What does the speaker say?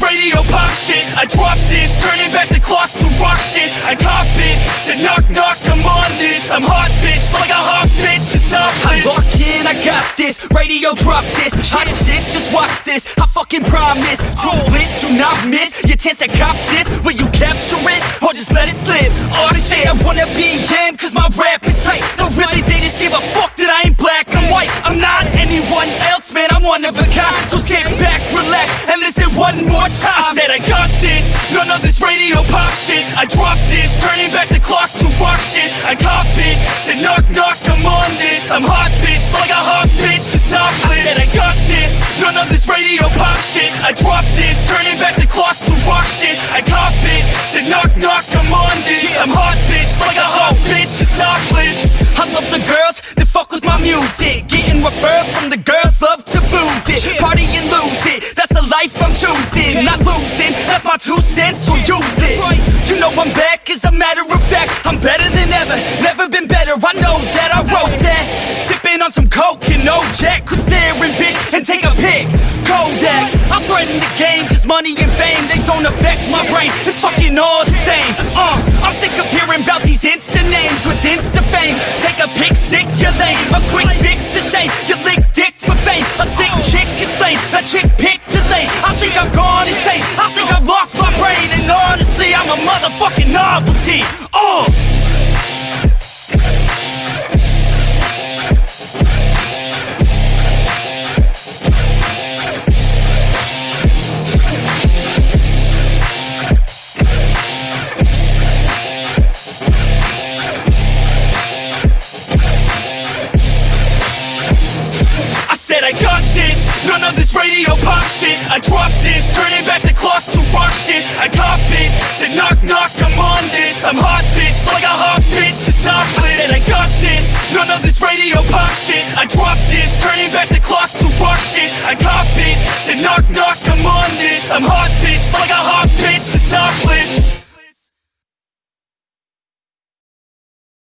radio pop shit. I drop this, turning back the clock to rock shit. I cop it, said knock knock, I'm on this. I'm hot bitch, like a hot bitch, the top I lock in, I got this, radio drop this. Hot shit, just watch this, I fucking promise. Too lit, do not miss, your chance to cop this. Will you capture it, or just let it slip? Or say I wanna be him, cause my rap man, I'm one of a kind. So sit back, relax, and listen one more time. I said I got this, none of this radio pop shit. I drop this, turning back the clock to rock shit. I cop it, said knock knock, I'm on this. I'm hot bitch, like a hot bitch, the top I said I got this, none of this radio pop shit. I drop this, turning back the clock to rock shit. I cop it, said knock knock, I'm on this. I'm hot bitch, like a hot bitch, the top I love the girls that fuck with my music. Getting referrals from the girls love it. Party and lose it, that's the life I'm choosing. Not losing, that's my two cents, so use it You know I'm back, as a matter of fact I'm better than ever, never been better. I know that, I wrote that. Sipping on some coke and no jack Could staring, bitch and take a pic. Kodak, I threaten the game Cause money and fame, they don't affect my brain. It's fucking all the same. Uh, I'm sick of hearing about these insta names With insta fame. Take a pic, sick, you're lame. A quick fix to shame. You lick Chick picked too late I think I've gone insane. I think I've lost my brain. And honestly, I'm a motherfucking novelty. Oh! Said I got this, none of this radio pop shit. I drop this, turning back the clock to rock shit. I cop it, said knock knock, I'm on this. I'm hot bitch, like a hot bitch, the top lit. I I got this, none of this radio pop shit. I drop this, turning back the clock to rock shit. I cop it, said knock knock, I'm on this. I'm hot bitch, like a hot bitch, the top